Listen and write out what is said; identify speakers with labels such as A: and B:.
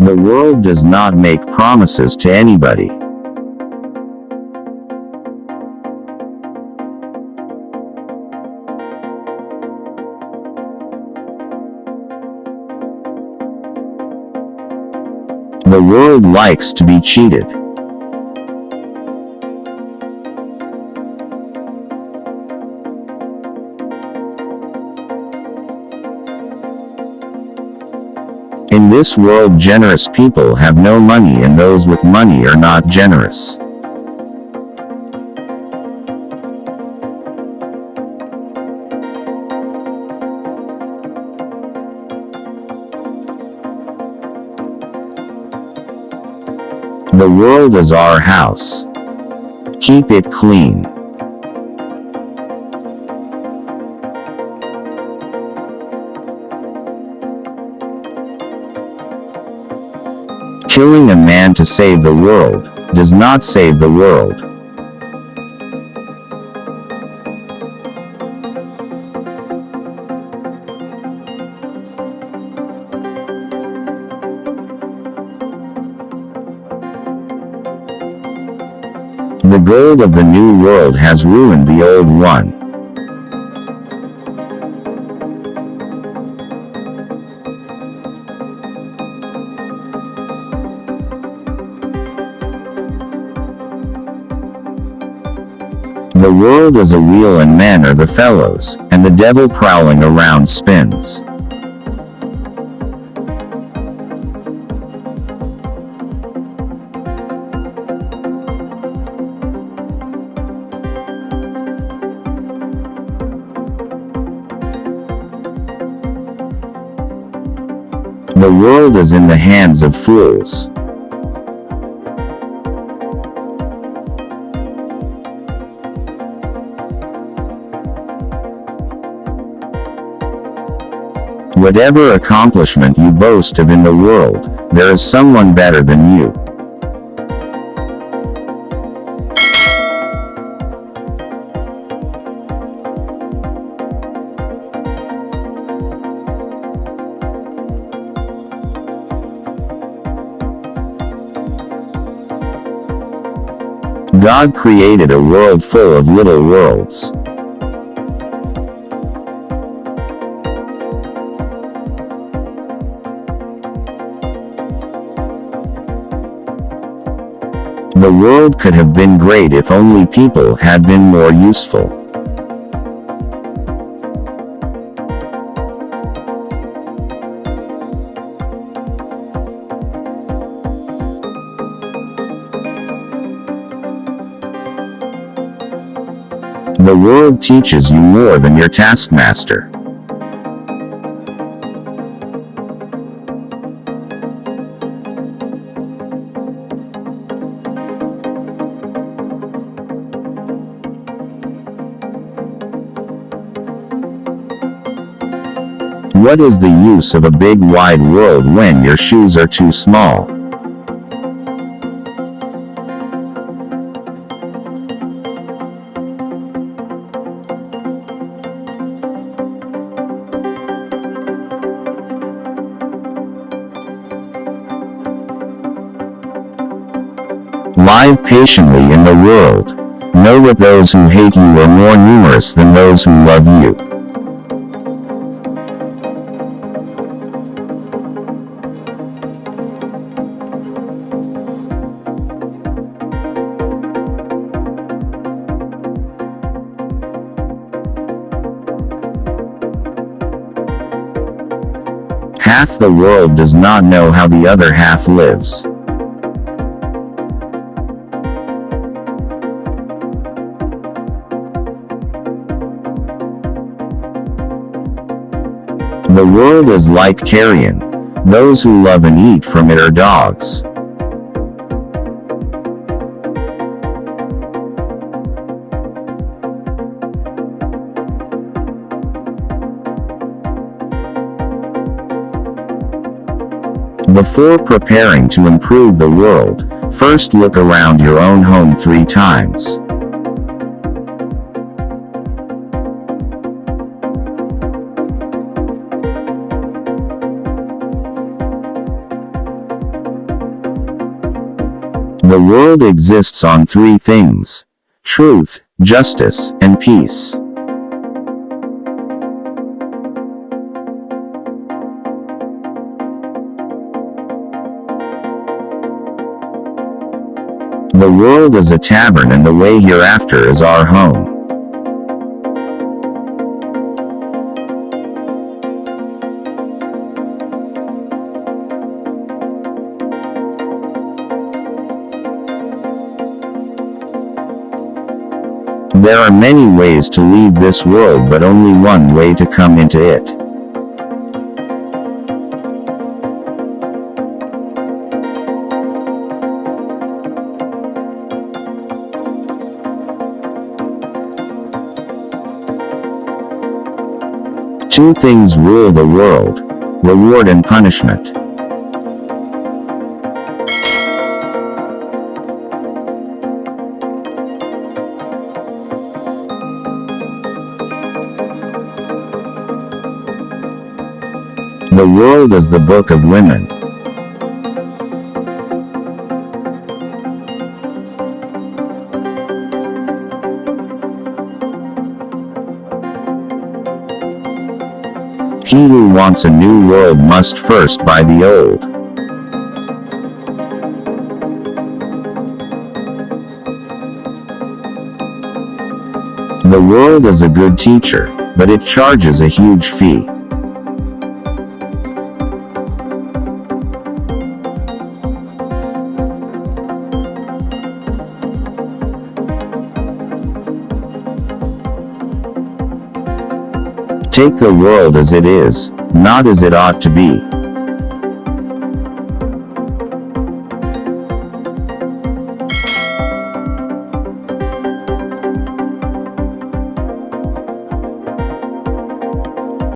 A: The world does not make promises to anybody. The world likes to be cheated. In this world generous people have no money and those with money are not generous. The world is our house. Keep it clean. Killing a man to save the world, does not save the world. The gold of the new world has ruined the old one. The world is a wheel and men are the fellows, and the devil prowling around spins. The world is in the hands of fools. Whatever accomplishment you boast of in the world, there is someone better than you. God created a world full of little worlds. The world could have been great if only people had been more useful. The world teaches you more than your taskmaster. What is the use of a big wide world when your shoes are too small? Live patiently in the world. Know that those who hate you are more numerous than those who love you. Half the world does not know how the other half lives. The world is like carrion. Those who love and eat from it are dogs. Before preparing to improve the world, first look around your own home three times. The world exists on three things. Truth, justice, and peace. The world is a tavern and the way hereafter is our home. There are many ways to leave this world but only one way to come into it. Two things rule the world. Reward and punishment. The world is the book of women. He who wants a new world must first buy the old. The world is a good teacher, but it charges a huge fee. Take the world as it is, not as it ought to be.